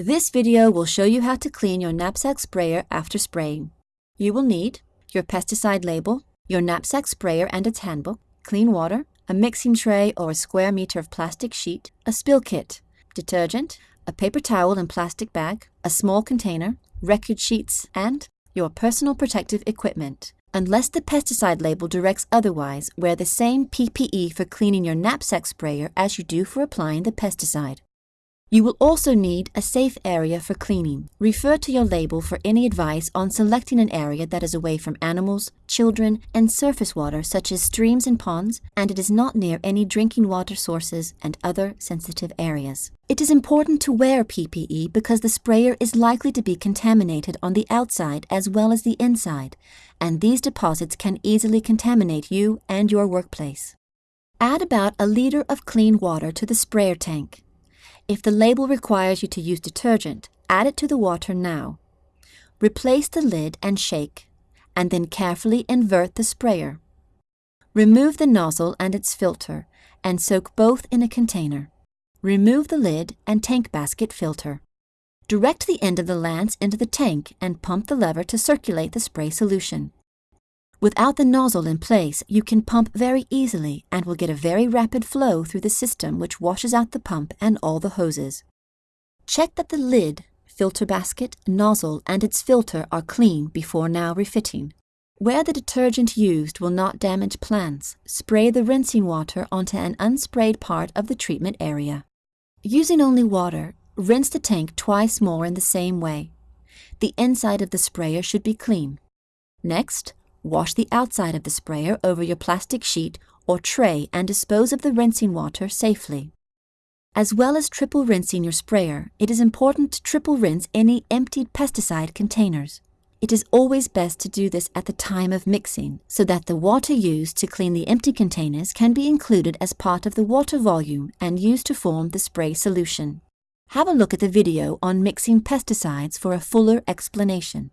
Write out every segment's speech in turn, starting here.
This video will show you how to clean your knapsack sprayer after spraying. You will need your pesticide label, your knapsack sprayer and its handbook, clean water, a mixing tray or a square meter of plastic sheet, a spill kit, detergent, a paper towel and plastic bag, a small container, record sheets, and your personal protective equipment. Unless the pesticide label directs otherwise, wear the same PPE for cleaning your knapsack sprayer as you do for applying the pesticide. You will also need a safe area for cleaning. Refer to your label for any advice on selecting an area that is away from animals, children, and surface water such as streams and ponds, and it is not near any drinking water sources and other sensitive areas. It is important to wear PPE because the sprayer is likely to be contaminated on the outside as well as the inside, and these deposits can easily contaminate you and your workplace. Add about a liter of clean water to the sprayer tank. If the label requires you to use detergent, add it to the water now. Replace the lid and shake, and then carefully invert the sprayer. Remove the nozzle and its filter, and soak both in a container. Remove the lid and tank basket filter. Direct the end of the lance into the tank and pump the lever to circulate the spray solution. Without the nozzle in place, you can pump very easily and will get a very rapid flow through the system which washes out the pump and all the hoses. Check that the lid, filter basket, nozzle, and its filter are clean before now refitting. Where the detergent used will not damage plants, spray the rinsing water onto an unsprayed part of the treatment area. Using only water, rinse the tank twice more in the same way. The inside of the sprayer should be clean. Next, Wash the outside of the sprayer over your plastic sheet or tray and dispose of the rinsing water safely. As well as triple rinsing your sprayer, it is important to triple rinse any emptied pesticide containers. It is always best to do this at the time of mixing, so that the water used to clean the empty containers can be included as part of the water volume and used to form the spray solution. Have a look at the video on mixing pesticides for a fuller explanation.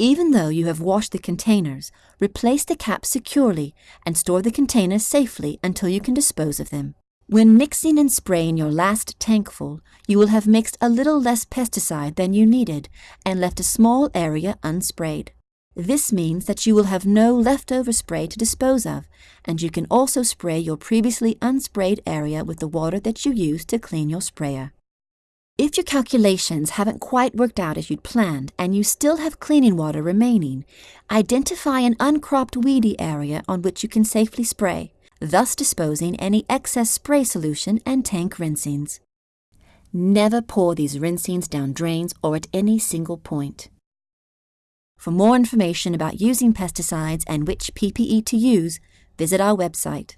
Even though you have washed the containers, replace the caps securely and store the containers safely until you can dispose of them. When mixing and spraying your last tankful, you will have mixed a little less pesticide than you needed and left a small area unsprayed. This means that you will have no leftover spray to dispose of, and you can also spray your previously unsprayed area with the water that you used to clean your sprayer. If your calculations haven't quite worked out as you'd planned and you still have cleaning water remaining, identify an uncropped weedy area on which you can safely spray, thus disposing any excess spray solution and tank rinsings. Never pour these rinsings down drains or at any single point. For more information about using pesticides and which PPE to use, visit our website.